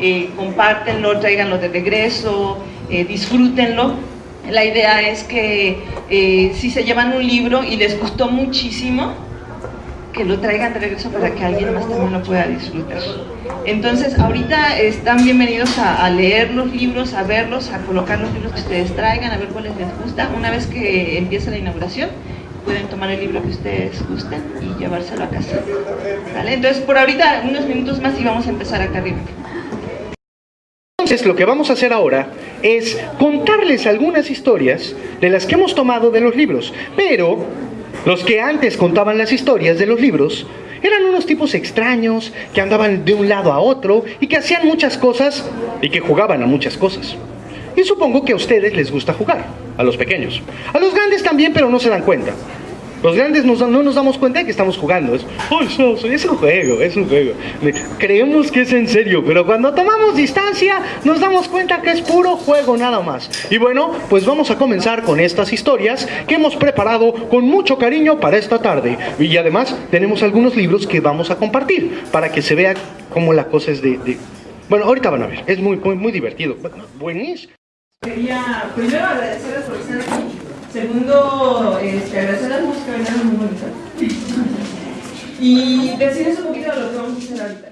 eh, compártenlo, tráiganlo de regreso, eh, disfrútenlo. La idea es que eh, si se llevan un libro y les gustó muchísimo, que lo traigan de regreso para que alguien más también lo pueda disfrutar. Entonces, ahorita están bienvenidos a, a, leer los libros, a verlos, a colocar los libros que ustedes traigan, a ver cuáles les gusta. Una vez que empiece la inauguración, pueden tomar el libro que ustedes gusten y llevárselo a casa. Entonces, por ahorita, unos minutos más y vamos a empezar acá arriba. Entonces, lo que vamos a hacer ahora es contarles algunas historias de las que hemos tomado de los libros, pero los que antes contaban las historias de los libros eran unos tipos extraños que andaban de un lado a otro y que hacían muchas cosas y que jugaban a muchas cosas. Y supongo que a ustedes les gusta jugar, a los pequeños. A los grandes también, pero no se dan cuenta. Los grandes no nos damos cuenta de que estamos jugando. Es, oh, es un juego, es un juego. Creemos que es en serio, pero cuando tomamos distancia nos damos cuenta que es puro juego nada más. Y bueno, pues vamos a comenzar con estas historias que hemos preparado con mucho cariño para esta tarde. Y además tenemos algunos libros que vamos a compartir para que se vea cómo la cosa es de... de... Bueno, ahorita van a ver, es muy, muy, muy divertido. Buenísimo. Quería primero agradecerles por estar aquí. Segundo, este, agradecer las músicas, que muy bonitas. y decirles un poquito de lo que vamos a hacer ahorita.